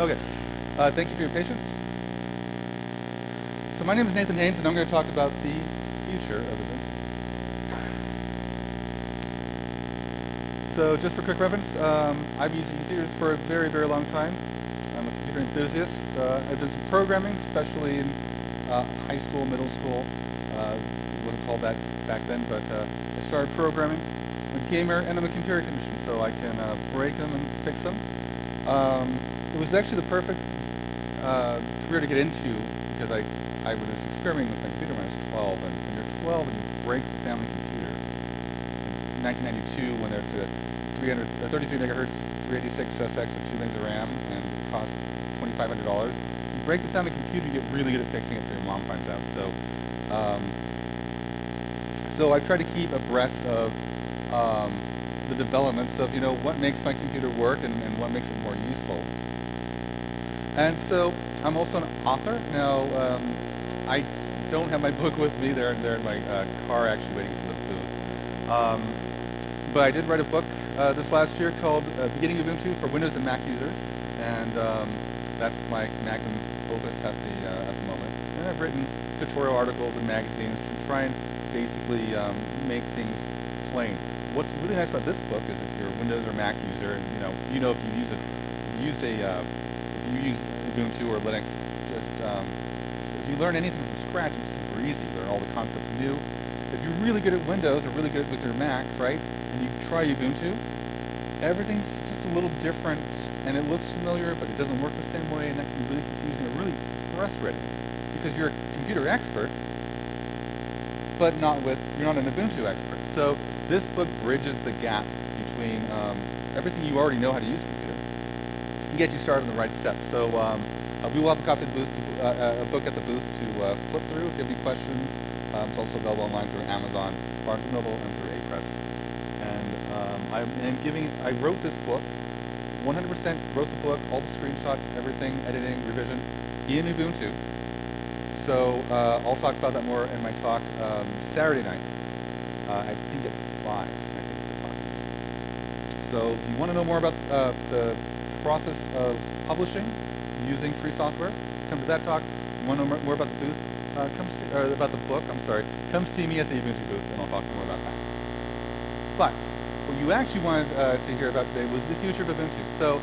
Okay, uh, thank you for your patience. So my name is Nathan Haines, and I'm going to talk about the future of Ubuntu. So just for quick reference, um, I've been using computers for a very, very long time. I'm a computer enthusiast. Uh, I've done some programming, especially in uh, high school, middle school. Uh, wasn't called that back then, but uh, I started programming. I'm a gamer, and I'm a computer technician, so I can uh, break them and fix them. Um, it was actually the perfect uh, career to get into because I, I was experimenting with my computer when I was 12, and when you're 12 and you break the family computer, in 1992 when there's a 300, a 33 megahertz 386 SX with 2 lanes of RAM and it costs $2,500, you break the family computer, you get really good at fixing it so your mom finds out. So, um, so I try to keep abreast of um, the developments of, you know, what makes my computer work and, and what makes it more useful. And so I'm also an author. Now, um, I don't have my book with me. They're, they're in my uh, car actually waiting for the booth. Um, but I did write a book uh, this last year called uh, Beginning Ubuntu for Windows and Mac users. And um, that's my magnum opus at the, uh, at the moment. And I've written tutorial articles and magazines to try and basically um, make things plain. What's really nice about this book is if you're a Windows or Mac user, and you know, you know if you use it, used a uh, you use Ubuntu or Linux, just um, if you learn anything from scratch, it's super easy. Learn all the concepts new. If you're really good at Windows or really good with your Mac, right, and you try Ubuntu, everything's just a little different, and it looks familiar, but it doesn't work the same way, and that can be really confusing and really frustrating because you're a computer expert, but not with you're not an Ubuntu expert. So this book bridges the gap between um, everything you already know how to use get you started on the right steps. So um, uh, we will have a copy of the booth, to, uh, a book at the booth to uh, flip through if you have any questions. Um, it's also available online through Amazon, Barnes & Noble, and through Apress. And um, I'm giving, I wrote this book, 100% wrote the book, all the screenshots, everything, editing, revision, in Ubuntu. So uh, I'll talk about that more in my talk um, Saturday night. Uh, I think at 5, I think the talk is. So if you want to know more about uh, the process of publishing using free software, come to that talk. Want to know more about the booth? Uh, come see, or about the book, I'm sorry. Come see me at the Ubuntu booth and I'll talk more about that. But what you actually wanted uh, to hear about today was the future of Ubuntu. So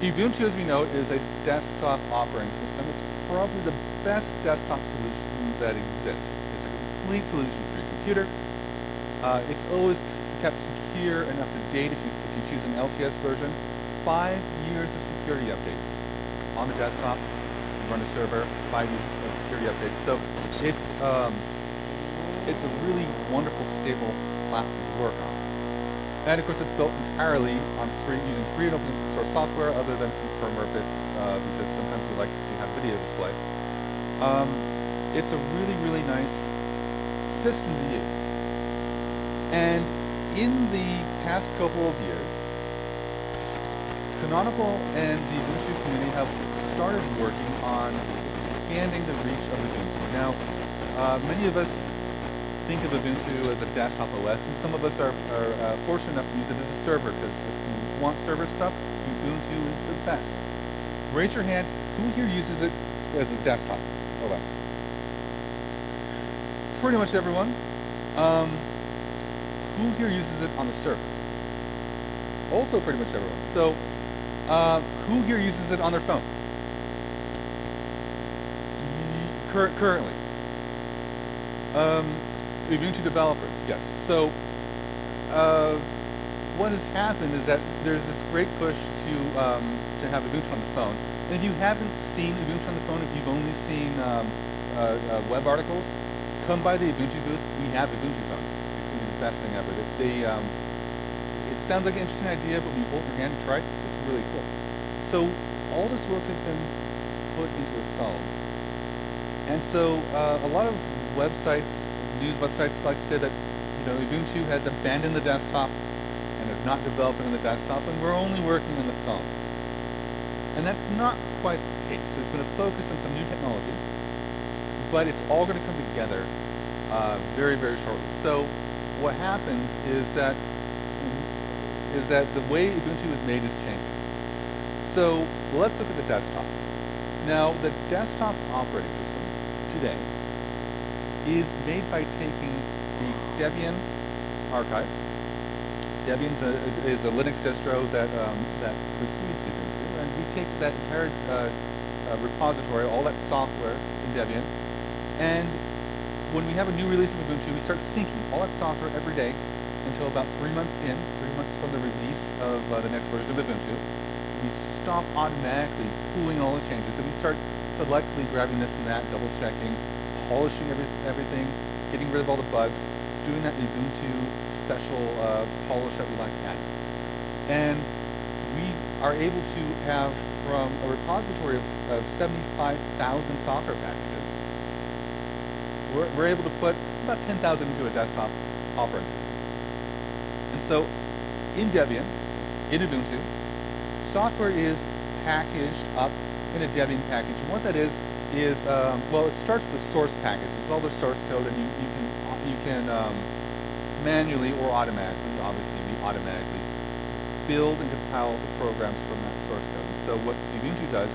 Ubuntu, as we know, is a desktop operating system. It's probably the best desktop solution that exists. It's a complete solution for your computer. Uh, it's always kept secure and up to date if you, if you choose an LTS version five years of security updates on the desktop, run a server, five years of security updates. So it's um, it's a really wonderful, stable platform to work on. And of course, it's built entirely on free, using free and open source software, other than some firmware bits, uh, because sometimes we like to have video display. Um, it's a really, really nice system to use. And in the past couple of years, Canonical and the Ubuntu community have started working on expanding the reach of Ubuntu. Now, uh, many of us think of Ubuntu as a desktop OS, and some of us are, are uh, fortunate enough to use it as a server, because if you want server stuff, Ubuntu is the best. Raise your hand, who here uses it as a desktop OS? Pretty much everyone. Um, who here uses it on the server? Also pretty much everyone. So uh, who here uses it on their phone? Cur currently. Um, Ubuntu developers, yes. So uh, what has happened is that there's this great push to um, to have Ubuntu on the phone. And if you haven't seen Ubuntu on the phone, if you've only seen um, uh, uh, web articles, come by the Ubuntu booth. We have Ubuntu phones. It's going to be the best thing ever. They, um, it sounds like an interesting idea, but when you hold your hand and try it, really cool. So all this work has been put into a phone. And so uh, a lot of websites, news websites like to say that you know Ubuntu has abandoned the desktop and is not developing on the desktop and we're only working on the phone. And that's not quite the case. There's been a focus on some new technologies, but it's all going to come together uh, very, very shortly. So what happens is that is that the way Ubuntu is made is changing. So let's look at the desktop. Now, the desktop operating system today is made by taking the Debian archive. Debian is a, Linux distro that, um, that precedes Ubuntu, and we take that entire uh, uh, repository, all that software in Debian, and when we have a new release of Ubuntu, we start syncing all that software every day until about three months in, three months from the release of uh, the next version of Ubuntu. Stop automatically pooling all the changes, and we start selectively grabbing this and that, double checking, polishing every, everything, getting rid of all the bugs, doing that Ubuntu special uh, polish that we like to. And we are able to have from a repository of, of 75,000 software packages, we're, we're able to put about 10,000 into a desktop operating system. And so in Debian, in Ubuntu, software is packaged up in a Debian package. And what that is, is, um, well, it starts with source package. It's all the source code, and you, you can, you can um, manually or automatically, obviously we automatically, build and compile the programs from that source code. And so what Ubuntu does,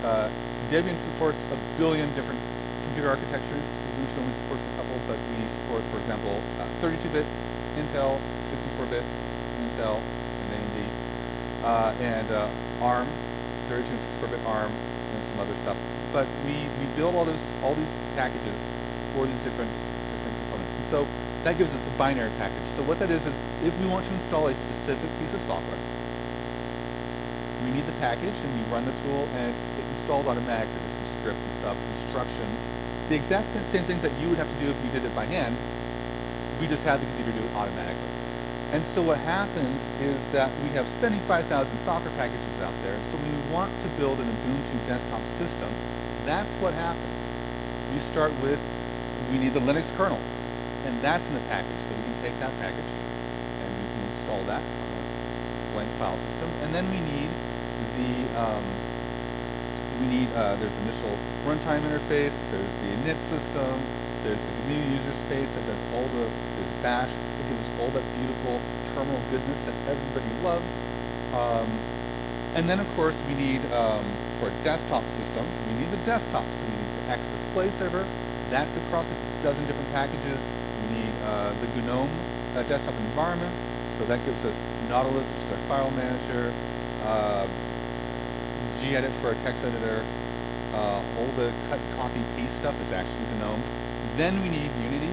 uh, Debian supports a billion different computer architectures. Ubuntu only supports a couple, but we support, for example, 32-bit uh, Intel, 64-bit Intel, uh, and uh, ARM, 32 and 64-bit ARM, and some other stuff. But we, we build all those all these packages for these different different components. And so that gives us a binary package. So what that is is if we want to install a specific piece of software, we need the package and we run the tool and it installs automatically. There's some scripts and stuff, instructions. The exact same things that you would have to do if you did it by hand, we just have the computer do it automatically. And so what happens is that we have 75,000 software packages out there. So when we want to build an Ubuntu desktop system, that's what happens. You start with, we need the Linux kernel. And that's in the package. So we can take that package and we can install that on a blank file system. And then we need the, um, we need, uh, there's initial runtime interface, there's the init system, there's the community user space that does all the, bash, that gives us all that beautiful terminal goodness that everybody loves. Um, and then of course we need, um, for a desktop system, we need the desktop. So we need the X display server. That's across a dozen different packages. We need uh, the GNOME uh, desktop environment. So that gives us Nautilus, which is our file manager, uh, gedit for our text editor, uh, all the cut, copy, paste stuff is actually GNOME. Then we need Unity.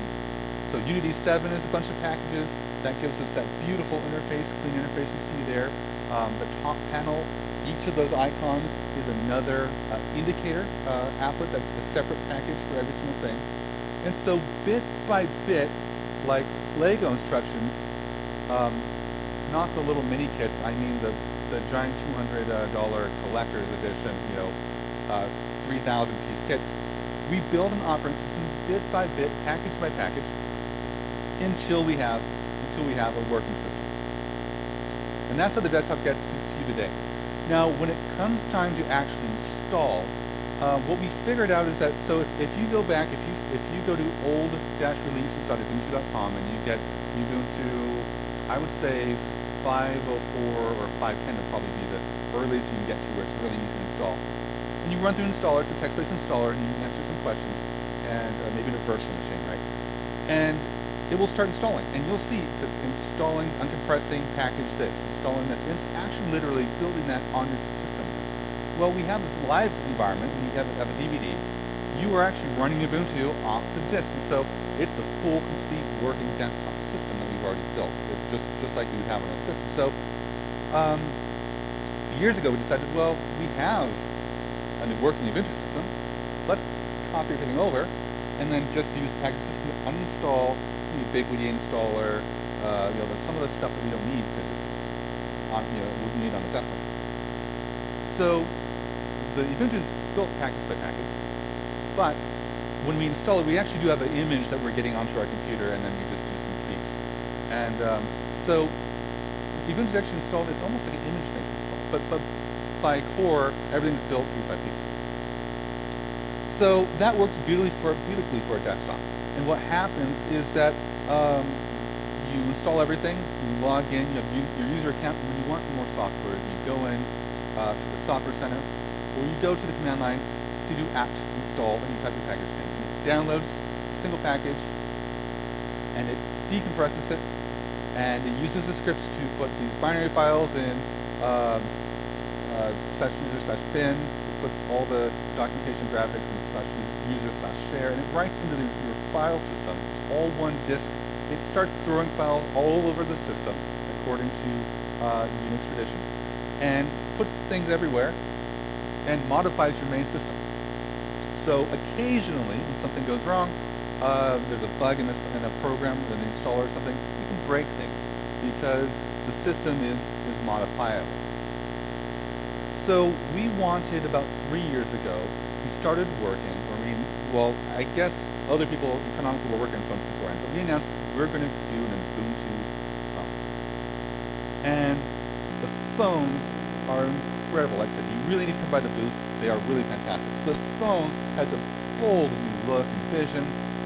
So Unity 7 is a bunch of packages. That gives us that beautiful interface, clean interface you see there. Um, the top panel, each of those icons is another uh, indicator uh, applet that's a separate package for every single thing. And so bit by bit, like Lego instructions, um, not the little mini kits, I mean the, the giant $200 uh, collector's edition, you know, uh, 3,000 piece kits. We build an operating system bit by bit, package by package, until we have until we have a working system. And that's how the desktop gets to you today. Now, when it comes time to actually install, uh, what we figured out is that so if, if you go back, if you if you go to old-releases.ubuntu.com and you get Ubuntu, I would say 504 or 510 would probably be the earliest you can get to where it's really easy to install. And you run through installer, it's a text-based installer, and you answer some questions, and uh, maybe in a virtual machine, right? And it will start installing, and you'll see it says installing, uncompressing, package this, installing this. It's actually literally building that on your system. Well, we have this live environment, and you have, have a DVD. You are actually running Ubuntu off the disk, and so it's a full, complete, working desktop system that we've already built, it's just just like you would have on a system. So um, years ago, we decided, well, we have a new working Ubuntu system. Let's copy everything over and then just use the package system to uninstall Ubiquity installer, uh, you know, some of the stuff that we don't need because it's on, you know, we need on the desktop. So the Ubuntu is built package by package, but when we install it, we actually do have an image that we're getting onto our computer, and then we just do some tweaks. And um, so Ubuntu is actually installed. It's almost like an image-based install, but but by core, everything's built piece by piece. So that works beautifully for, beautifully for a desktop. And what happens is that um, you install everything, you log in, you have your user account, and when you want more software, you go in, uh, to the software center, or you go to the command line sudo apt install and you type your package name. It downloads a single package and it decompresses it and it uses the scripts to put these binary files in um, uh, slash It puts all the documentation graphics in slash user slash share and it writes into the, your file system. It's all one disk. It starts throwing files all over the system according to uh, Unix tradition and puts things everywhere and modifies your main system. So occasionally, when something goes wrong, uh, there's a bug in a, in a program, in an installer or something, you can break things because the system is, is modifiable. So we wanted about three years ago, we started working, I mean, well, I guess other people, Canonical were working on phones beforehand, but we announced we're going to do an Ubuntu phone. And the phones are incredible. Like I said, you really need to come by the booth. They are really fantastic. So the phone has a bold new look and vision,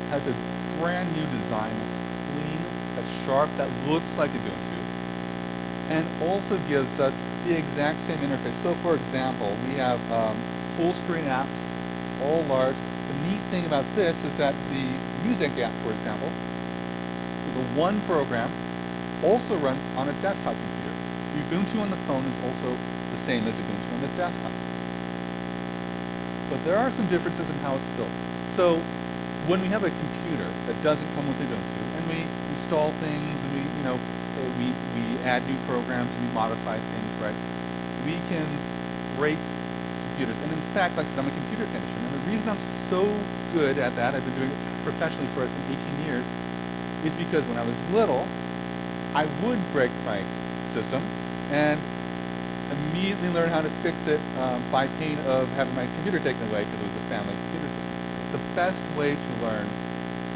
has a brand new design that's clean, that's sharp, that looks like Ubuntu, and also gives us the exact same interface. So for example, we have um, full screen apps, all large. The neat thing about this is that the music app, for example, the one program also runs on a desktop computer. Ubuntu on the phone is also the same as Ubuntu on the desktop. But there are some differences in how it's built. So when we have a computer that doesn't come with Ubuntu, and we install things, and we, you know, we, we add new programs, and modify things, right, we can break computers. And in fact, like I said, I'm a computer technician, and the reason I'm so good at that, I've been doing it professionally for 18 years, is because when I was little, I would break my system and immediately learn how to fix it um, by pain of having my computer taken away because it was a family computer system. The best way to learn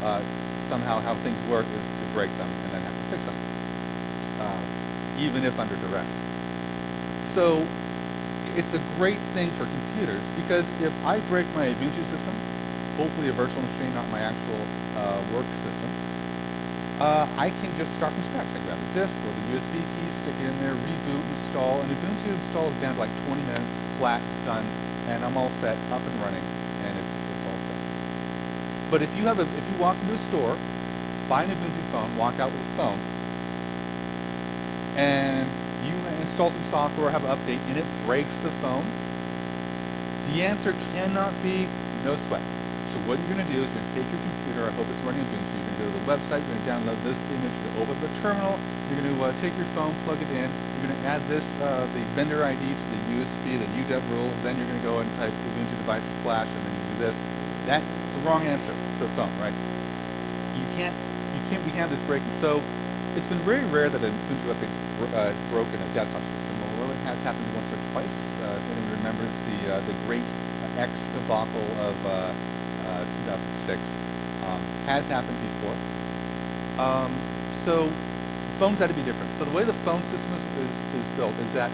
uh, somehow how things work is to break them and then have to fix them, uh, even if under duress. So it's a great thing for computers because if I break my Ubuntu system, hopefully a virtual machine, not my actual uh, work system, uh, I can just start from scratch. I grab the disk or the USB key, stick it in there, reboot, install, and Ubuntu installs down to like 20 minutes, flat, done, and I'm all set, up and running, and it's, it's all set. But if you have a, if you walk into a store, buy an Ubuntu phone, walk out with a phone, and you install some software, have an update, and it breaks the phone, the answer cannot be no sweat. So what you're going to do is you're going to take your computer, I hope it's running Ubuntu, you're going to go to the website, you're going to download this image, to open the terminal, you're going to uh, take your phone, plug it in, you're going to add this, uh, the vendor ID to the USB, the UDEV rules, then you're going to go and type Ubuntu device flash, and then you do this. That's the wrong answer to a phone, right? You can't, you can't, we have this breaking. So it's been very rare that an Ubuntu update uh, broken a desktop system, although it has happened once or twice. Uh, if anyone remembers the, uh, the great X debacle of uh, uh, 2006 um, has happened before. Um, so phones had to be different. So the way the phone system is, is, is built is that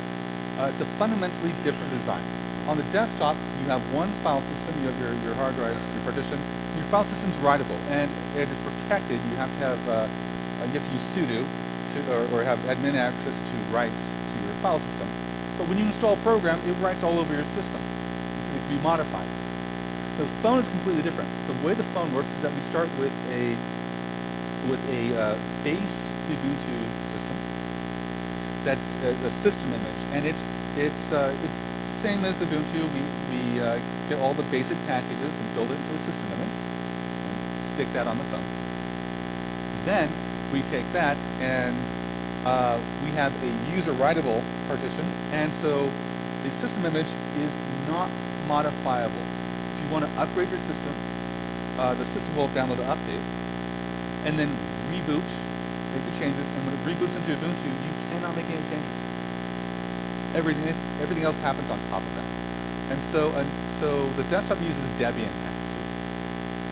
uh, it's a fundamentally different design. On the desktop, you have one file system, you have your, your hard drive, your partition. Your file system's writable, and it is protected. You have to have, uh, you have to use sudo to, or, or have admin access to write to your file system. But when you install a program, it writes all over your system. It can be modified. The phone is completely different. The way the phone works is that we start with a with a uh, base Ubuntu system. That's a, a, system image, and it's it's uh, it's the same as Ubuntu. We we uh, get all the basic packages and build it into a system image, and stick that on the phone. Then we take that and uh, we have a user writable partition, and so the system image is not modifiable If you want to upgrade your system, uh, the system will download an update, and then reboot, make the changes, and when it reboots into Ubuntu, you cannot make any changes. Everything, everything else happens on top of that. And so, so the desktop uses Debian packages,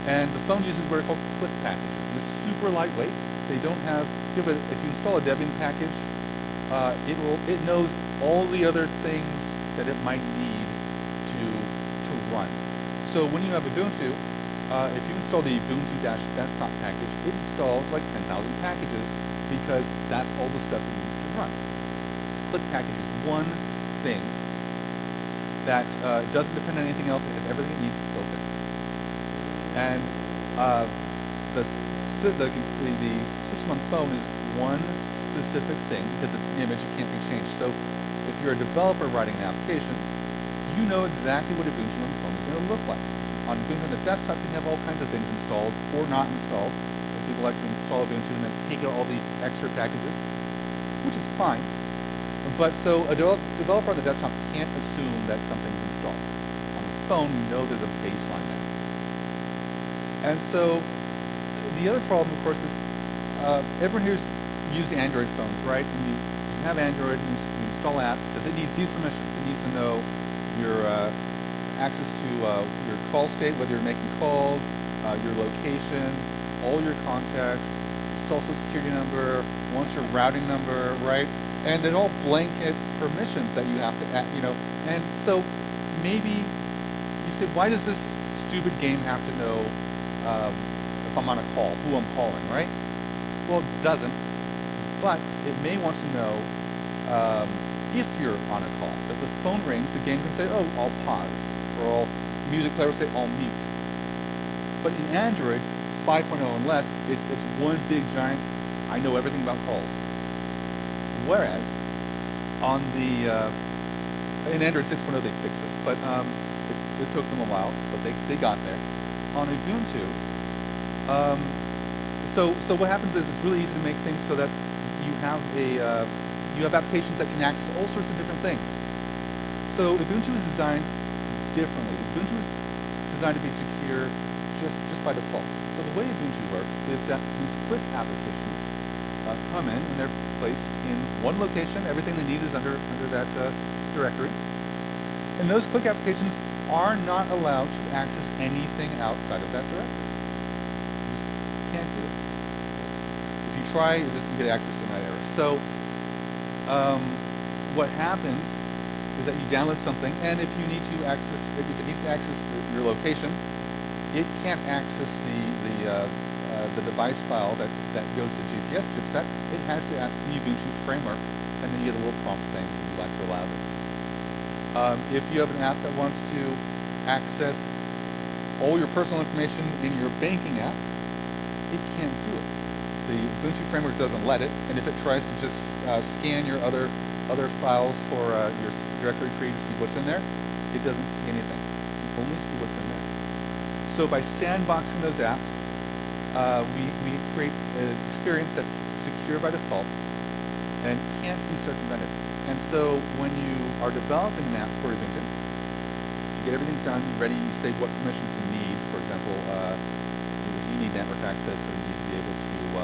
and the phone uses what are called click packages. They're super lightweight. They don't have, if you install a Debian package, uh, it will, it knows all the other things that it might need to, to run. So when you have Ubuntu, uh, if you install the Ubuntu-desktop package, it installs like 10,000 packages because that's all the stuff it needs to run. Click package is one thing that uh, doesn't depend on anything else. It has everything it needs built in. And uh, the, the, the, the system on phone is one specific thing because it's an image, it can't be changed. So if you're a developer writing an application, you know exactly what Ubuntu on the phone is going to look like. On Ubuntu on the desktop, you have all kinds of things installed or not installed. People like to install Ubuntu and then take out all the extra packages, which is fine. But so a de developer on the desktop can't assume that something's installed. On the phone, you know there's a baseline there. And so the other problem, of course, is uh, everyone here's used Android phones, right? And you, you have Android, you, you install apps, it says it needs these permissions. It needs to know your uh, access to uh, your call state, whether you're making calls, uh, your location, all your contacts, social security number, once your routing number, right? And then all blanket permissions that you have to add, you know. And so maybe you say, why does this stupid game have to know um, I'm on a call, who I'm calling, right? Well, it doesn't, but it may want to know um, if you're on a call. If the phone rings, the game can say, oh, I'll pause, or I'll, music player will say, I'll mute. But in Android 5.0 and less, it's, it's one big giant, I know everything about calls. Whereas, on the, uh, in Android 6.0 they fixed this, but um, it, it, took them a while, but they, they got there. On Ubuntu, um, so, so what happens is it's really easy to make things so that you have a, uh, you have applications that can access all sorts of different things. So Ubuntu is designed differently. Ubuntu is designed to be secure just, just by default. So the way Ubuntu works is that these click applications uh, come in and they're placed in one location. Everything they need is under, under that uh, directory. And those click applications are not allowed to access anything outside of that directory. You just can't do it. If you try, you're just get access to that error. So um, what happens is that you download something, and if you need to access, if it needs to access the, your location, it can't access the the uh, uh, the device file that that goes to GPS chipset. It has to ask the Ubuntu framework, and then you get a little prompt saying, "Would you like to allow this?" Um, if you have an app that wants to access all your personal information in your banking app, it can't do it. The Ubuntu framework doesn't let it, and if it tries to just uh, scan your other other files for uh, your directory tree to see what's in there, it doesn't see anything. You only see what's in there. So by sandboxing those apps, uh, we, we create an experience that's secure by default and can't be circumvented. And so when you are developing an app for Ubuntu, you get everything done, ready, you say what permissions you need. For example, uh, you need network access, or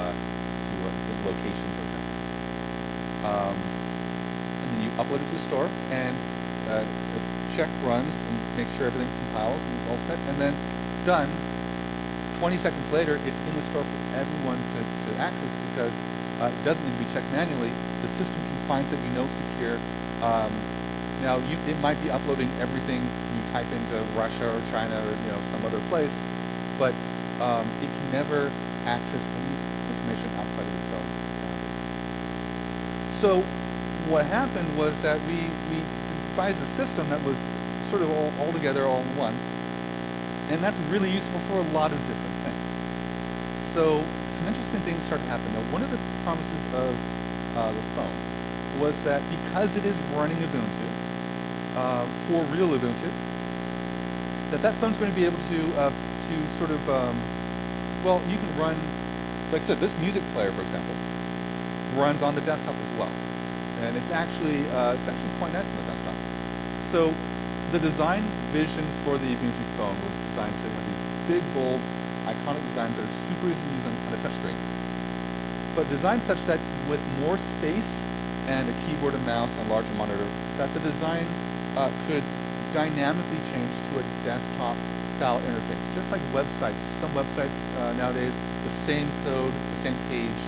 need to able uh, uh, location, for example. Um, and then you upload it to the store, and uh, the check runs and make sure everything compiles and is all set, and then done. 20 seconds later, it's in the store for everyone to, to access because uh, it doesn't need to be checked manually. The system can find something you know secure. Um, now, you, it might be uploading everything you type into Russia or China or you know some other place, but um, it can never access any information outside of itself. So what happened was that we, we devised a system that was sort of all, all together, all in one. And that's really useful for a lot of different things. So some interesting things started to happen. Now, one of the promises of uh, the phone was that because it is running Ubuntu, uh, for real Ubuntu, that that phone's going to be able to, uh, to sort of, um, well, you can run, like I said, this music player, for example, runs on the desktop as well. And it's actually, uh, it's actually quite nice on the desktop. So the design vision for the Ubuntu phone was designed to have these big, bold, iconic designs that are super easy to use on, on a touchscreen. But designed such that with more space and a keyboard and mouse and larger monitor, that the design uh, could dynamically change to a desktop style interface. Just like websites, some websites uh, nowadays, the same code, the same page,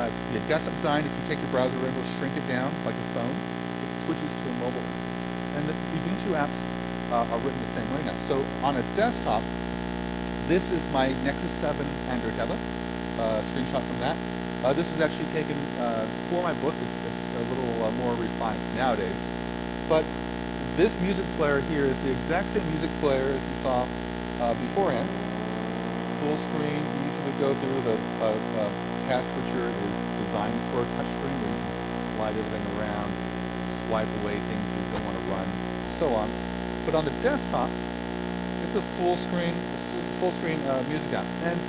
uh, the desktop design, if you take your browser and shrink it down like a phone, it switches to a mobile interface. And the Ubuntu apps uh, are written the same way now. So on a desktop, this is my Nexus 7 Android tablet, uh, screenshot from that. Uh, this was actually taken uh, for my book. It's, it's a little uh, more refined nowadays. But this music player here is the exact same music player as you saw uh, beforehand. Full screen, easy to go through. The task switcher is designed for a touchscreen where you can slide everything around, swipe away things you don't want to run, so on. But on the desktop, it's a full screen, full screen uh, music app. And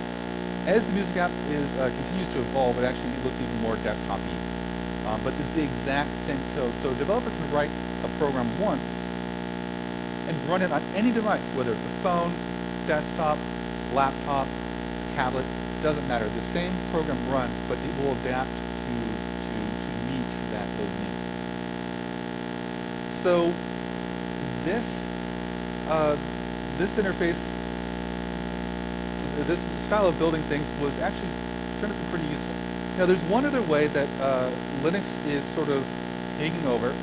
as the music app is uh, continues to evolve, it actually looks even more desktop-y. Um, but it's the exact same code. So a developer can write a program once and run it on any device, whether it's a phone, desktop, laptop, tablet, doesn't matter. The same program runs, but it will adapt to, to, to meet that those needs. So this uh, this interface, this style of building things was actually turned out to be pretty useful. Now there's one other way that uh, Linux is sort of taking over,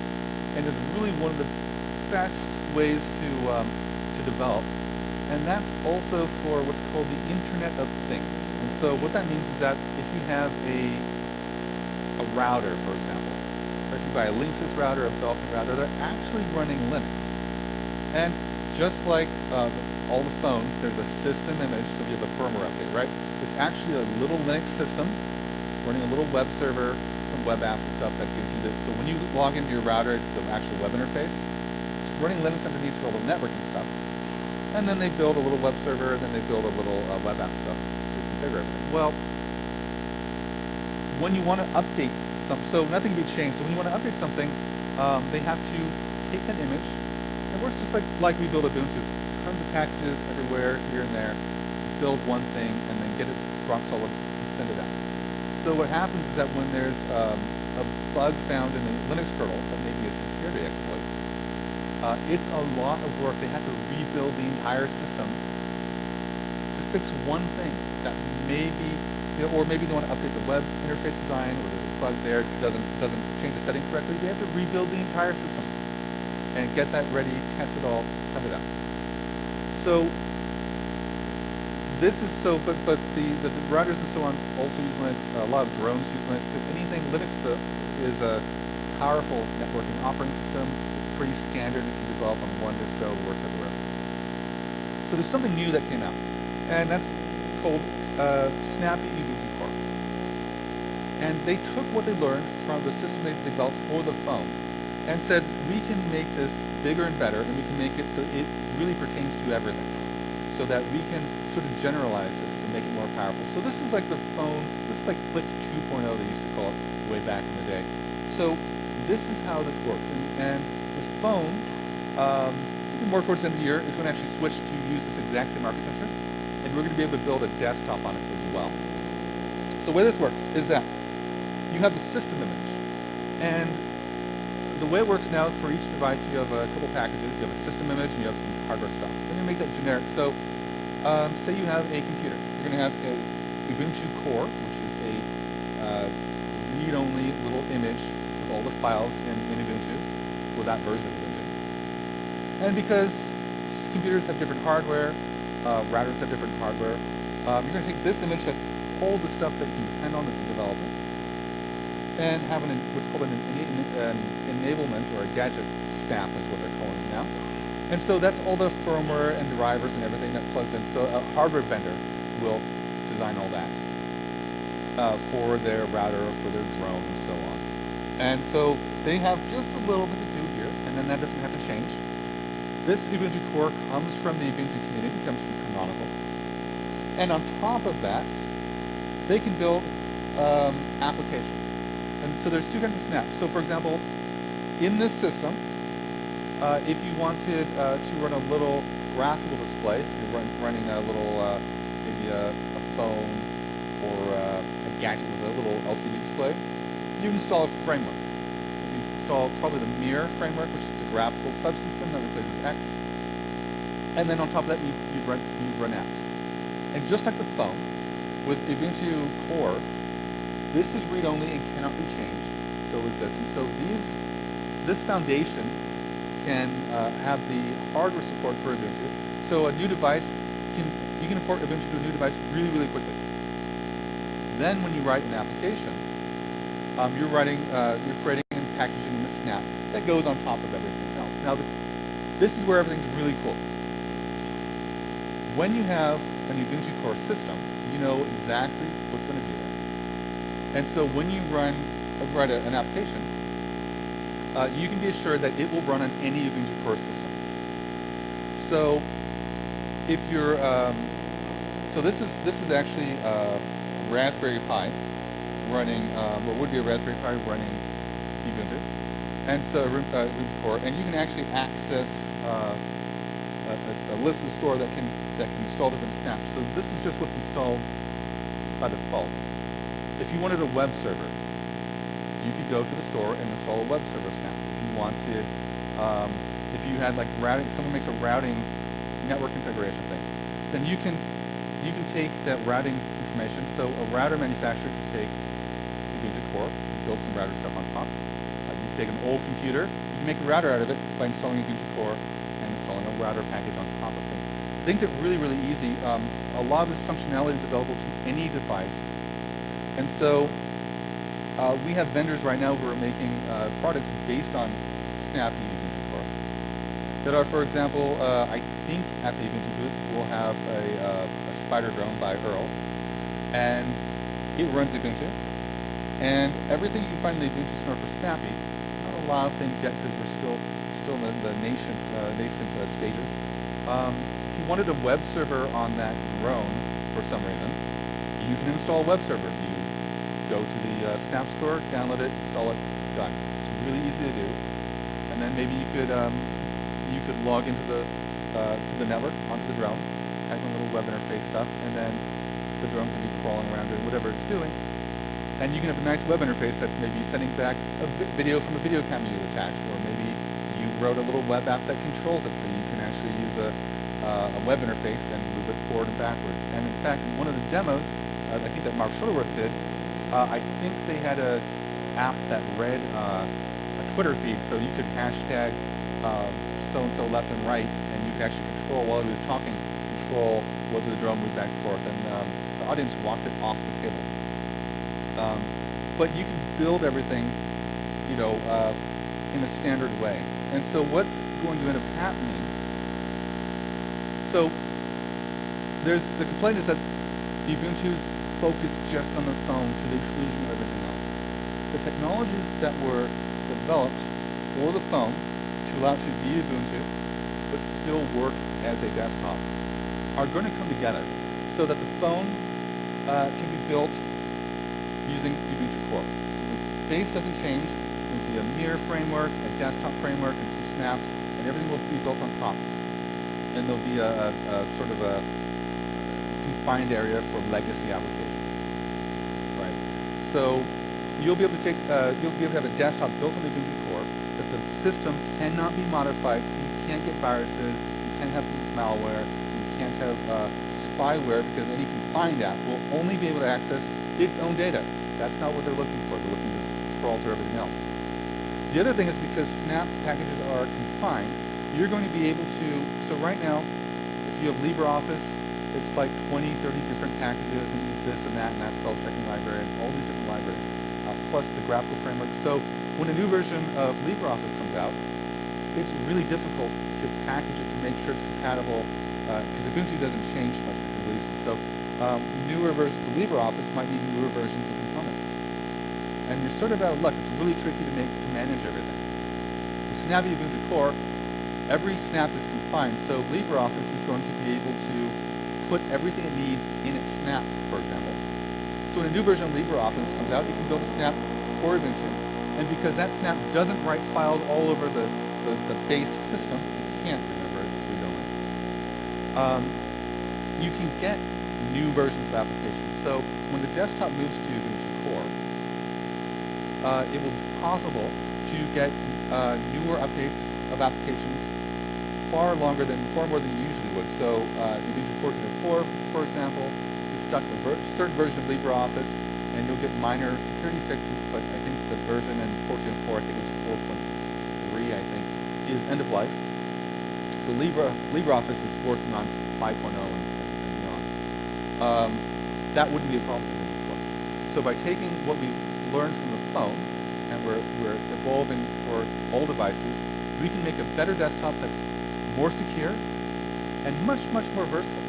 and is really one of the best ways to, um, to develop, and that's also for what's called the Internet of Things. So what that means is that if you have a, a router, for example, or if you buy a Linksys router, a Belkin router, they're actually running Linux. And just like uh, all the phones, there's a system image, so you have a firmware update, right? It's actually a little Linux system running a little web server, some web apps and stuff that gives you the, so when you log into your router, it's the actual web interface. It's running Linux underneath for all the networking stuff. And then they build a little web server, and then they build a little uh, web app stuff. Well, when you want to update some, so nothing can be changed. So when you want to update something, um, they have to take that image. It works just like, like we build Ubuntu. Tons of packages everywhere, here and there. Build one thing, and then get it rock solid and send it out. So what happens is that when there's um, a bug found in the Linux kernel that may be a security exploit, uh, it's a lot of work. They have to rebuild the entire system fix one thing that maybe, you know, or maybe they want to update the web interface design, or there's a bug there, it doesn't doesn't change the setting correctly. They have to rebuild the entire system and get that ready, test it all, send it out. So this is so, but but the, the, the routers and so on also use Linux. A lot of drones use Linux because anything Linux is a, is a powerful networking operating system. It's pretty standard if you develop on one distro, works everywhere. So there's something new that came out, and that's called uh, Snappy Ubuntu Core. And they took what they learned from the system they developed for the phone and said, we can make this bigger and better, and we can make it so it really pertains to everything so that we can sort of generalize this and make it more powerful. So this is like the phone, this is like Click 2.0 they used to call it way back in the day. So this is how this works. And, and the phone, um, more towards the end of the year, is going to actually switch to use this exact same architecture. We're going to be able to build a desktop on it as well. So the way this works is that you have the system image. And the way it works now is for each device you have a couple packages. You have a system image and you have some hardware stuff. Then you make that generic. So um, say you have a computer. You're going to have a Ubuntu Core, which is a uh, read-only little image with all the files in, in Ubuntu, with that version of Ubuntu. And because computers have different hardware, uh, routers have different hardware, um, you're going to take this image that's all the stuff that you can depend on as a developer, and have an, what's called an, an, enablement or a gadget stack is what they're calling it now. And so that's all the firmware and drivers and everything that plugs in. So a hardware vendor will design all that uh, for their router, or for their drone, and so on. And so they have just a little bit to do here, and then that doesn't have to change. This Ubuntu core comes from the Ubuntu community, comes from Canonical. And on top of that, they can build um, applications. And so there's two kinds of snaps. So for example, in this system, uh, if you wanted uh, to run a little graphical display, you're run, running a little, uh, maybe a, a, phone or uh, a gadget with a little LCD display, you install a framework. You install probably the Mir framework, which is the graphical subsystem that replaces X. And then on top of that, you, you, run, you run apps. And just like the phone, with Ubuntu Core, this is read-only and cannot be changed. So is this. And so these, this foundation can uh, have the hardware support for Ubuntu. So a new device, can, you can import Ubuntu to a new device really, really quickly. Then when you write an application, um, you're writing, uh, you're creating and packaging the snap that goes on top of everything else. Now the this is where everything's really cool. When you have an Ubuntu core system, you know exactly what's going to be there. And so when you run write a, an application, uh, you can be assured that it will run on any Ubuntu core system. So if you're, um, so this is this is actually uh, Raspberry Pi running, um, would be a Raspberry Pi running Ubuntu, and so uh, core, and you can actually access uh, a, a, list and store that can that can install different snaps. So this is just what's installed by default. If you wanted a web server, you could go to the store and install a web server snap. If you wanted, um, if you had like routing, someone makes a routing network configuration thing, then you can you can take that routing information. So a router manufacturer can take Ubuntu Core, build some router stuff on top. Uh, you can take an old computer, you can make a router out of it by installing Ubuntu Core router package on top of things. Things are really, really easy. Um, a lot of this functionality is available to any device. And so uh, we have vendors right now who are making uh, products based on Snap Core. That are, for example, uh, I think at the Ubuntu booth we'll have a, uh, a Spider drone by Erle, and it runs Ubuntu. And everything you can find in the Ubuntu store for Snappy, not a lot of things yet because we're still the, nascent, uh, uh, stages. Um, if you wanted a web server on that drone for some reason, you can install a web server. You go to the uh, Snap store, download it, install it, done. It's really easy to do. And then maybe you could um, you could log into the uh, to the network onto the drone, type in a little web interface stuff, and then the drone can be crawling around doing whatever it's doing. And you can have a nice web interface that's maybe sending back a video from a video camera you attached, or wrote a little web app that controls it, so you can actually use a, uh, a web interface and move it forward and backwards. And in fact, in one of the demos, uh, I think that Mark Shuttleworth did, uh, I think they had a app that read uh, a Twitter feed, so you could hashtag um, so-and-so left and right, and you could actually control, while he was talking, control whether the drone moved back and forth, and um, the audience walked it off the table. Um, but you can build everything, you know, uh, in a standard way. And so what's going to end up happening? So there's the complaint is that Ubuntu's focus just on the phone to the exclusion of everything else. The technologies that were developed for the phone to allow it to be Ubuntu, but still work as a desktop, are going to come together so that the phone uh, can be built using Ubuntu Core. The base doesn't change. It will be a Mir framework, a desktop framework, and some snaps, and everything will be built on top. And there'll be a, a, a sort of a confined area for legacy applications. Right. So you'll be able to take, uh, you'll be able to have a desktop built on the Ubuntu Core that the system cannot be modified. So you can't get viruses, you can't have malware, you can't have uh, spyware because any confined app will only be able to access its own data. That's not what they're looking for. They're looking to crawl through everything else. The other thing is because Snap packages are confined, you're going to be able to, so right now, if you have LibreOffice, it's like 20, 30 different packages, and use this and that, and that spell checking libraries, all these different libraries, uh, plus the graphical framework. So when a new version of LibreOffice comes out, it's really difficult to package it to make sure it's compatible, because uh, Ubuntu doesn't change much between releases. So um, newer versions of LibreOffice might need newer versions of components. And you're sort of out of luck. It's really tricky to make manage everything. With Snappy Ubuntu Core, every snap is confined, so LibreOffice is going to be able to put everything it needs in its snap, for example. So when a new version of LibreOffice comes out, you can build a snap for Ubuntu, and because that snap doesn't write files all over the, the, the base system, you can't remember it's read-only. Um, you can get new versions of applications. So when the desktop moves to uh, it will be possible to get uh, newer updates of applications far longer than, far more than you usually would. So uh, Ubuntu 14.04, for example, is stuck with ver certain version of LibreOffice, and you'll get minor security fixes, but I think the version in 14.04, I think it was 4.3, I think, is end of life. So Libre, LibreOffice is working on 5.0 and, and, beyond. Um, that wouldn't be a problem So by taking what we learned from the phone, and we're, we're evolving for all devices, we can make a better desktop that's more secure, and much, much more versatile.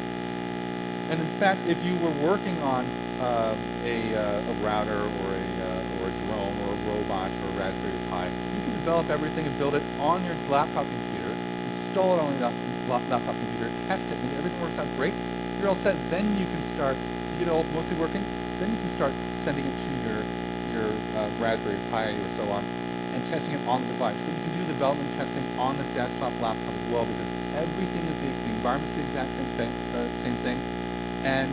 And in fact, if you were working on uh, a, uh, a, router or a, uh, or a drone or a robot or a Raspberry Pi, you can develop everything and build it on your laptop computer, install it on your laptop computer, test it, and everything works out great. You're all set. Then you can start, you all mostly working, then you can start sending it to your, Raspberry Pi or so on and testing it on the device. But you can do development testing on the desktop laptop as well because everything is the, the environment's the exact same thing, uh, same thing. And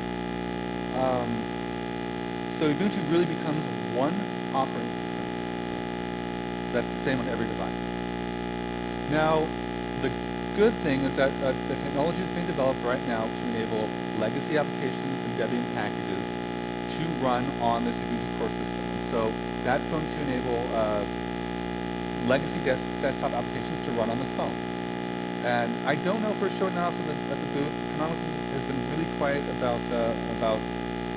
um, so Ubuntu really becomes one operating system that's the same on every device. Now, the good thing is that uh, the technology is being developed right now to enable legacy applications and Debian packages to run on this Ubuntu core system. So that's going to enable uh, legacy des desktop applications to run on the phone. And I don't know for sure now at the, at the booth, Canonical has been really quiet about, uh, about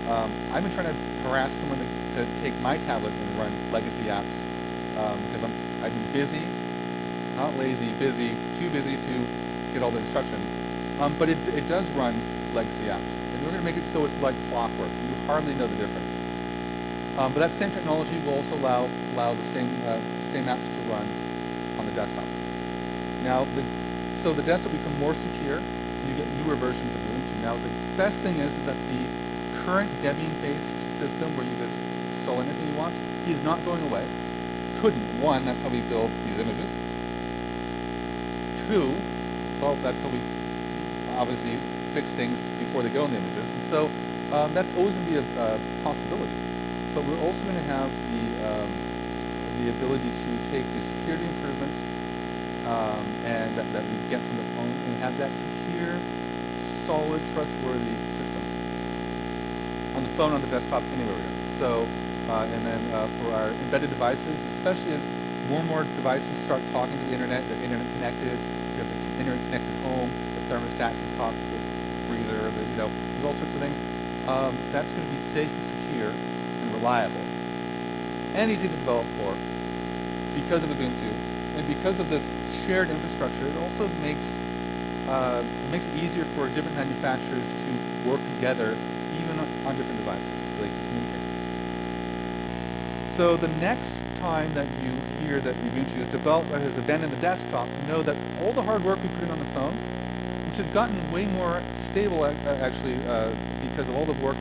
um, I've been trying to harass someone to, to, take my tablet and run legacy apps um, because I'm, I've been busy, not lazy, busy, too busy to get all the instructions. Um, but it, it does run legacy apps. And we're going to make it so it's like clockwork. You hardly know the difference. Um, but that same technology will also allow, allow the same, uh, same apps to run on the desktop. Now, the, so the desktop become more secure, and you get newer versions of Ubuntu. Now, the best thing is, is that the current Debian-based system where you just install anything you want is not going away. Couldn't. One, that's how we build these images. Two, well, that's how we obviously fix things before they go in the images. And so um, that's always going to be a, a possibility. But we're also going to have the um, the ability to take the security improvements um, and that, that, we get from the phone and have that secure, solid, trustworthy system on the phone, on the desktop, anywhere. So, uh, and then uh, for our embedded devices, especially as more and more devices start talking to the internet, they're internet connected, you have the internet connected home, the thermostat can talk to the freezer, the, you know, there's all sorts of things. Um, that's going to be safe reliable and easy to develop for because of Ubuntu and because of this shared infrastructure. It also makes uh, it makes it easier for different manufacturers to work together, even on different devices, so they can communicate. So the next time that you hear that Ubuntu has developed or has abandoned the desktop, know that all the hard work we put in on the phone, which has gotten way more stable actually uh, because of all the work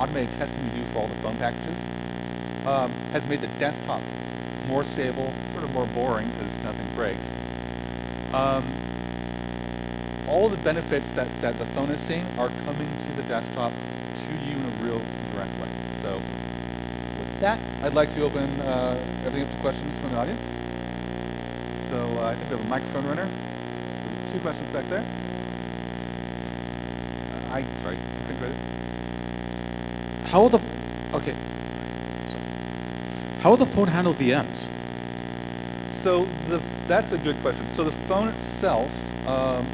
automated testing we do for all the phone packages, um, has made the desktop more stable, sort of more boring because nothing breaks. Um, all the benefits that, that the phone is seeing are coming to the desktop to you in a real direct way. So with that, I'd like to open uh, everything up to questions from the audience. So uh, I think we have a microphone runner. Two questions back there. Uh, I, sorry, I couldn't read it. How will the, okay, how will the phone handle VMs? So the, that's a good question. So the phone itself um,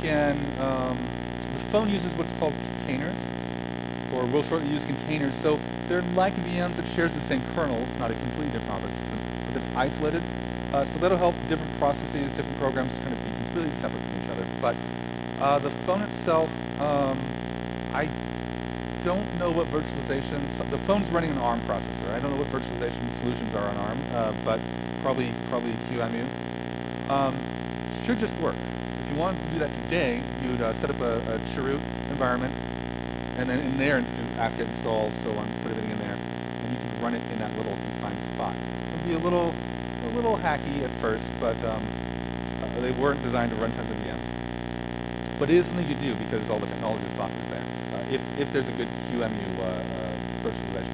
can, um, the phone uses what's called containers, or we'll shortly use containers. So they're like VMs, it shares the same kernel. It's not a completely different operating system, but it's isolated. Uh, so that'll help different processes, different programs kind of be completely separate from each other. But uh, the phone itself, um, don't know what virtualization, the phone's running an ARM processor. I don't know what virtualization solutions are on ARM, uh, but probably probably QEMU. Um, should just work. If you wanted to do that today, you would uh, set up a, a chroot environment, and then in there, do apt-get install, so on, put everything in there, and you can run it in that little confined spot. It would be a little, a little hacky at first, but um, uh, they weren't designed to run tons of VMs. But it is something you do because all the technology software is there if, if there's a good QEMU uh, uh,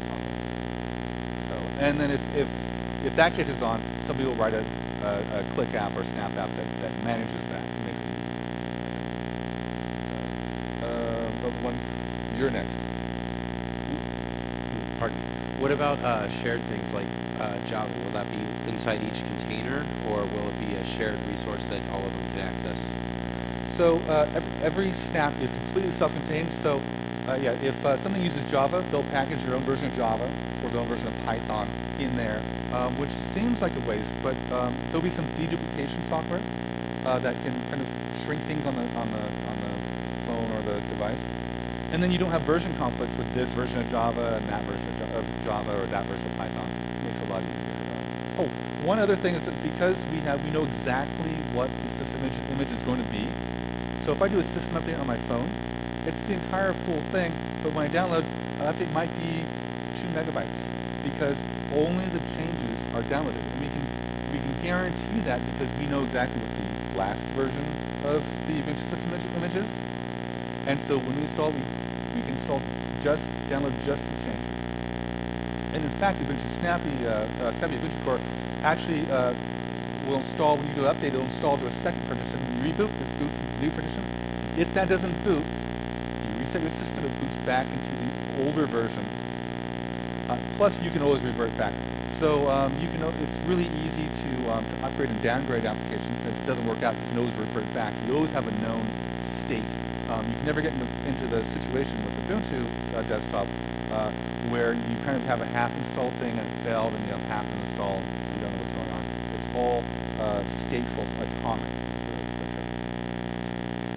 software. So, and then if, if, if that catches on, somebody will write a, a, a click app or snap app that, that manages that and makes it easy. Uh, but one, you're next. Pardon. What about uh, shared things like uh, Java? Will that be inside each container, or will it be a shared resource that all of them can access? So uh, every, every, snap is completely self-contained. So uh, yeah, if uh, something uses Java, they'll package their own version of Java or their own version of Python in there, um, which seems like a waste, but um, there'll be some deduplication software uh, that can kind of shrink things on the on the on the phone or the device. And then you don't have version conflicts with this version of Java and that version of Java or that version of Python. makes it a lot easier. Oh, one other thing is that because we have we know exactly what the system image, image is going to be. So if I do a system update on my phone, it's the entire full thing. But when I download, an update might be two megabytes because only the changes are downloaded. And we can we can guarantee that because we know exactly what the last version of the Ubuntu system image, image is. And so when we install, we, we can install just, download just the changes. And in fact, Ubuntu Snappy, uh, uh, Snappy Ubuntu Core actually uh, will install, when you do an update, it'll install to a second partition. When you reboot, it boots into the new partition. If that doesn't boot, your system, it boots back into the older version. Uh, plus, you can always revert back. So um, you can, it's really easy to, um, to upgrade and downgrade applications. If it doesn't work out, you can always revert back. You always have a known state. Um, you can never get into, into the situation with Ubuntu uh, desktop uh, where you kind of have a half installed thing and it failed and you have half installed and you don't know what's going on. It's all uh, stateful, atomic. the- the.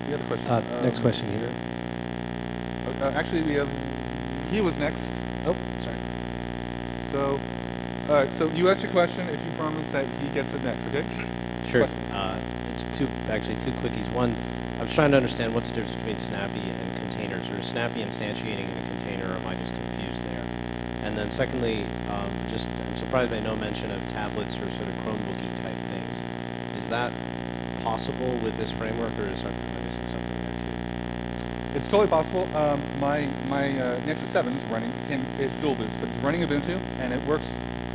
Any other questions? Uh, next Um, question here. Uh, actually, we have, he was next. Oh, sorry. So, all right, so you asked your question. If you promise that he gets it next, okay? Sure. Uh, two, actually, two quickies. One, I was trying to understand what's the difference between Snappy and containers, or is Snappy instantiating in a container, or am I just confused there? And then secondly, um, just, I'm surprised by no mention of tablets or sort of Chromebooky type things. Is that possible with this framework, or is am I missing something there too? It's totally possible. Um, my my uh, Nexus 7 is running in it's dual boots, but it's running Ubuntu, and it works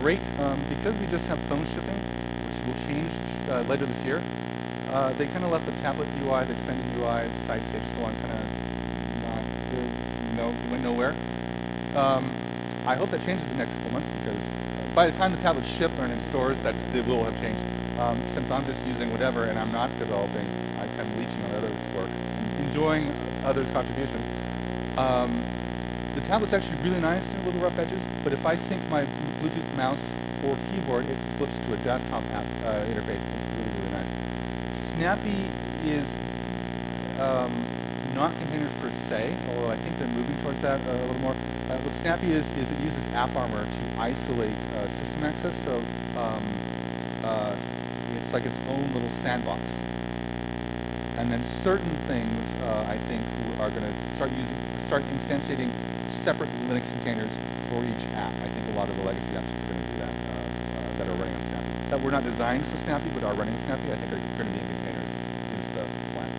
great um, because we just have phone shipping, which will change uh, later this year. Uh, they kind of left the tablet UI, the extended UI, side stage, so on, kind of not good. No, went nowhere. Um, I hope that changes in the next couple months because by the time the tablets ship and in stores, that's it will have changed. Um, since I'm just using whatever and I'm not developing, I'm leeching on others' work, enjoying others' contributions. Um, the tablet's actually really nice and little rough edges, but if I sync my Bluetooth mouse or keyboard, it flips to a desktop app uh, interface. It's really, really nice. Snappy is um, not containers per se, although I think they're moving towards that uh, a little more. Uh, what Snappy is, is it uses AppArmor to isolate uh, system access, so um, uh, it's like its own little sandbox. And then certain things, uh, I think, are going to start using, start instantiating separate Linux containers for each app. I think a lot of the legacy apps are going to do that, uh, uh, that are running on Snappy. That were not designed for Snappy, but are running on Snappy, I think are going to be in containers, is the plan.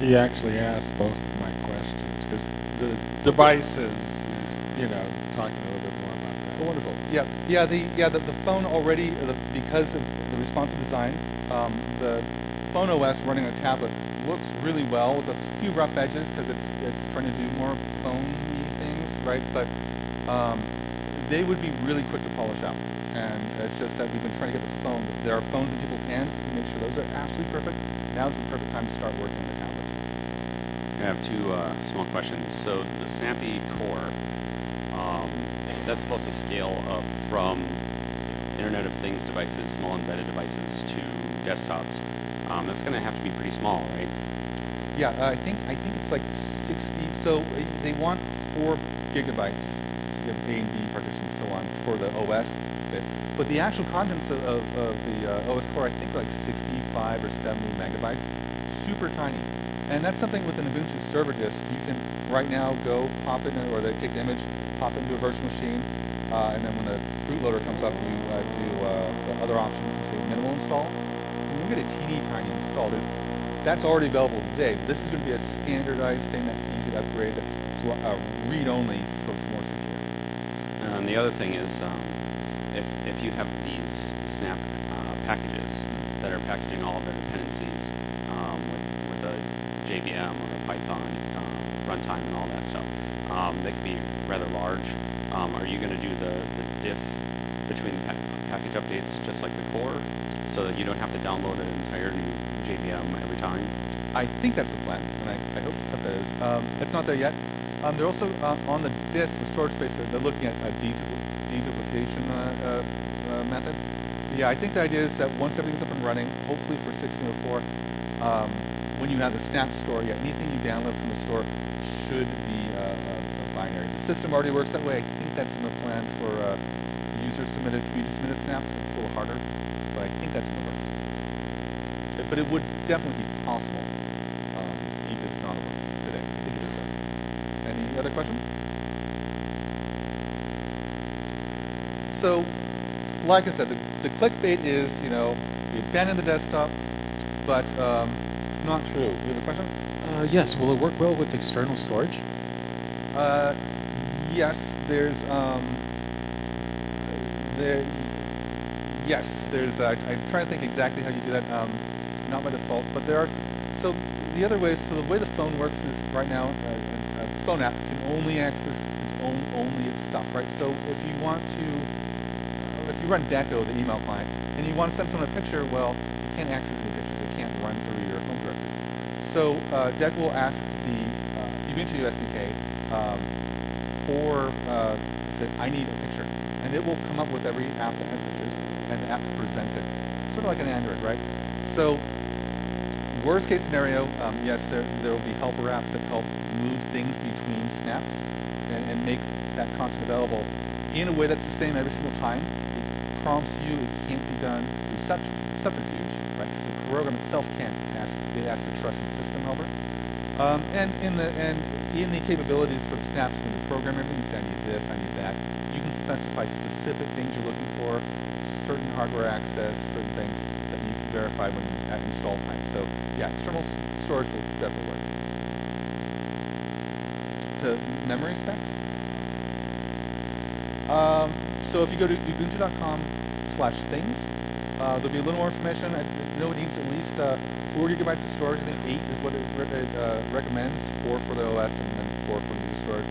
He actually asked both of my questions because the device is, you know, talking a little bit more about that. Oh, wonderful. Yeah, yeah. The yeah the, the phone already uh, the, because of the responsive design, phone OS running on a tablet looks really well with a few rough edges because it's it's trying to do more phone-y things, right? But um, they would be really quick to polish out, and it's just that we've been trying to get the phone. There are phones in people's hands to make sure those are absolutely perfect. Now's the perfect time to start working on the tablets. I have two uh, small questions. So the Snappy Core, um, that's supposed to scale up from Internet of Things devices, small embedded devices, to desktops. Um, that's going to have to be pretty small, right? Yeah, uh, I think I think it's like 60. So uh, they want four gigabytes give A and B partitions so on for the OS bit. But the actual contents of, of, of the uh, OS core, I think, like 65 or 70 megabytes, super tiny. And that's something with an Ubuntu server disk. You can right now go pop it in, or they take the image, pop into a virtual machine, uh, and then when the bootloader comes up, you uh, do uh, the other options, say minimal install. A teeny tiny install. That's already available today. This is going to be a standardized thing that's easy to upgrade, that's uh, read-only, so it's more secure. And the other thing is, um, if, if you have these Snap uh, packages that are packaging all of their dependencies um, with, with a JVM or a Python uh, runtime and all that stuff, um, they can be rather large. Um, are you going to do the, the diff between pa- package updates just like the core so that you don't have to download an entire new JVM every time? I think that's the plan, and I, I hope that is. Um, it's not there yet. Um, they're also uh, on the disk for storage space. They're, looking at uh, dedupl- deduplication uh, uh, uh, methods. Yeah, I think the idea is that once everything's up and running, hopefully for 1604, um, when you have the Snap store, yeah, anything you download from the store should be uh, a, a binary. The system already works that way. I think that's in the plan for uh, user submitted, community submitted snaps. It's a little harder, but I think that's in the works. But- it would definitely be possible, um, if it's not the today. I think it is. though. Any other questions? So, like I said, the, the clickbait is, you know, we abandon the desktop, but um, it's not true. You have a question? Uh, yes, will it work well with external storage? Uh, yes, there's, um, there, yes, there's, uh, I'm trying to think exactly how you do that, um, not by default, but there are, so the other way, so the way the phone works is right now, uh, a, a phone app can only access its own, only its stuff, right? So if you want to, uh, if you run Dekko, the email client, and you want to send someone a picture, well, you can't access any pictures, it can't run through your home directory. So uh, Deck will ask the uh, SDK um, for, uh, say, I need a picture. And it will come up with every app that has pictures and the app to present it. Sort of like an Android, right? So worst case scenario, um, yes, there, there will be helper apps that help move things between snaps and, and make that content available in a way that's the same every single time. It prompts you, it can't be done through such subterfuge, right? Because the program itself can't ask, it the trusted system helper. Um, and in the and in the capabilities for the snaps, when you program everything, you say I need this, I need that. You can specify specific things you're looking for, certain hardware access, certain things verify when at install time. So yeah, external storage will definitely work. The memory specs. Um, so if you go to ubuntu.com slash things, uh, there'll be a little more information. I know it needs at least uh, four gigabytes of storage. I think eight is what it, it uh, recommends. Four for the OS and then four for the storage.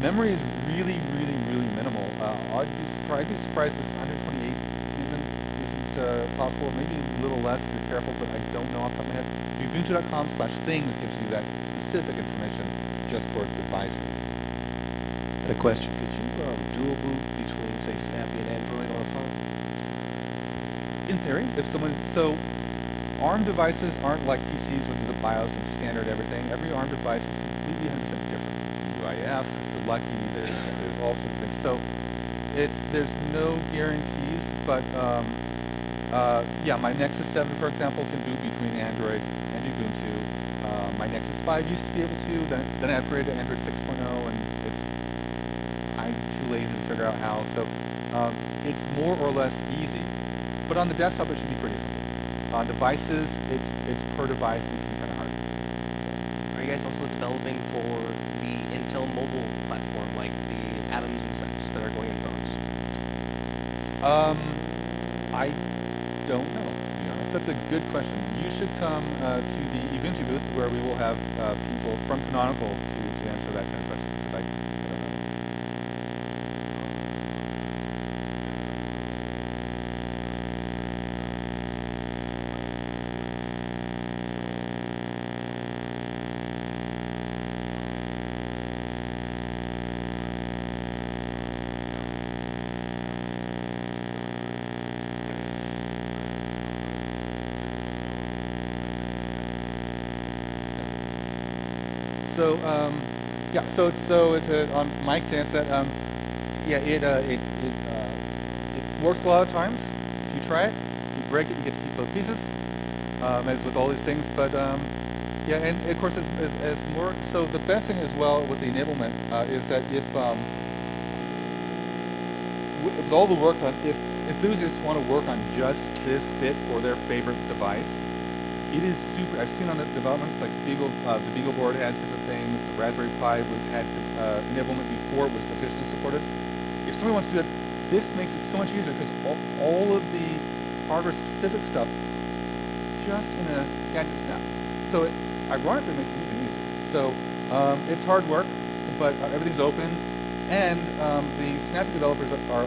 Memory is really, really, really minimal. Uh, I'd be I'd be surprised if possible. Maybe a little less if you're careful, but I don't know off the top of my head. Ubuntu.com slash things gives you that specific information just for devices. And a question, could you um, dual boot between, say, Snappy and Android on a phone? In theory, if someone so ARM devices aren't like PCs, which is a BIOS and standard everything. Every ARM device is completely 100% different. UEFI, the Lucky, there's there's all sorts of things. So it's there's no guarantees, but um, uh, yeah, my Nexus 7, for example, can boot between Android and Ubuntu. Uh, my Nexus 5 used to be able to, then, then I upgraded to Android 6.0, and it's I'm too lazy to figure out how. So um, it's more or less easy. But on the desktop, it should be pretty simple. On devices, it's it's per device. It can be kind of hard. Are you guys also developing for the Intel mobile platform, like the Atoms and such that are going in phones? Um, I don't know. To be honest, that's a good question. You should come uh, to the Ubuntu booth where we will have uh, people from Canonical to, to answer that kind of question because I, I don't know. So um, yeah, so it's so it's uh, on Mike to that. Um, yeah, it uh, it it, uh, it works a lot of times. If you try it, you break it, you get both pieces. Um, as with all these things, but um, yeah, and of course, as, as, as more. So the best thing as well with the enablement uh, is that if um, with all the work on, if enthusiasts want to work on just this bit for their favorite device, it is super. I've seen on the developments like Beagle, uh, the Beagle board has different Raspberry Pi would had uh, enablement before was sufficiently supported. If somebody wants to do it, this makes it so much easier because all, all of the hardware-specific stuff just in a gadget snap. So it ironically makes it even easier. So um, it's hard work, but uh, everything's open, and um, the Snappy developers are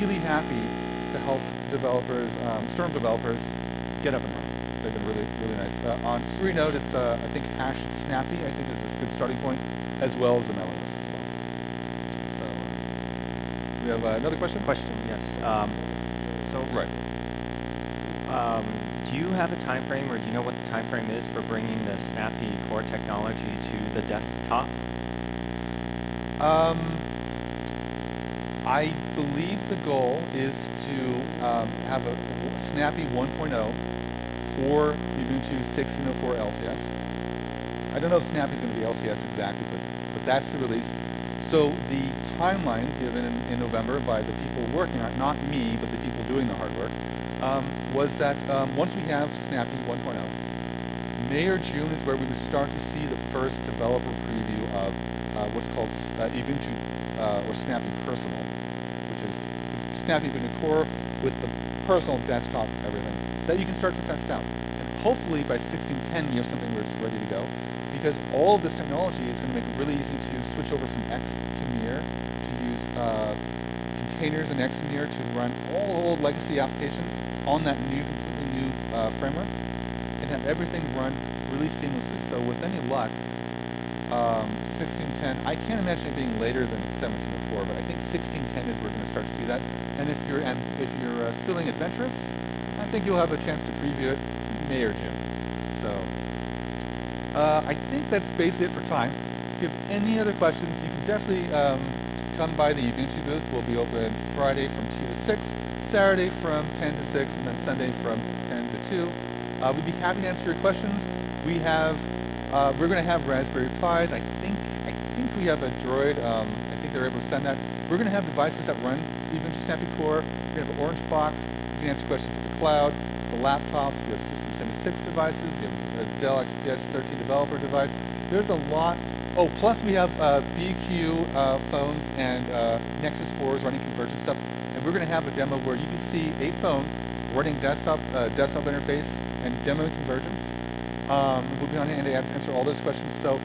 really happy to help developers, um, Storm developers, get up and running. They've been really, really nice. Uh, on Freenode, it's uh, I think hash snappy. I think is starting point, as well as the Melons. So uh, we have uh, another question. Question, yes. Um, so Right. um, do you have a time frame, or do you know what the time frame is for bringing the Snappy core technology to the desktop? Um, I believe the goal is to um, have a Snappy 1.0 for Ubuntu 16.04 LTS. I don't know if Snappy is going LTS exactly, but, but that's the release. So the timeline given in, in November by the people working on it, not me, but the people doing the hard work, um, was that um, once we have Snappy 1.0, May or June is where we would start to see the first developer preview of uh, what's called uh, Ubuntu uh, or Snappy Personal, which is Snappy Ubuntu Core with the personal desktop everything that you can start to test out. And hopefully by 1610 you have something where it's ready to go because all of this technology is going to make it really easy to switch over from X to Mir, to use uh, containers in XMir to run all old legacy applications on that new, completely new uh, framework and have everything run really seamlessly. So with any luck, um, 1610, I can't imagine it being later than 1704, but I think 1610 is where we're going to start to see that. And if you're, and if you're uh, feeling adventurous, I think you'll have a chance to preview it May or June. Uh, I think that's basically it for time. If you have any other questions, you can definitely um, come by the Ubuntu booth. We'll be open Friday from 2 to 6, Saturday from 10 to 6, and then Sunday from 10 to 2. Uh, we'd be happy to answer your questions. We have, uh, we're going to have Raspberry Pis. I think, I think we have a Droid. Um, I think they're able to send that. We're going to have devices that run Ubuntu Snappy Core. We're going to have an Orange Box. You can answer questions with the cloud, the laptops. We have System 76 devices. Dell XPS 13 developer device. There's a lot. Oh, plus we have uh, BQ uh, phones and uh, Nexus 4s running convergence stuff. And we're going to have a demo where you can see a phone running desktop uh, desktop interface and demoing convergence. Um, we'll be on hand to answer all those questions. So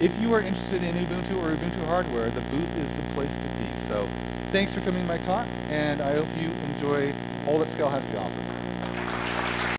if you are interested in Ubuntu or Ubuntu hardware, the booth is the place to be. So thanks for coming to my talk, and I hope you enjoy all that Scale has to offer.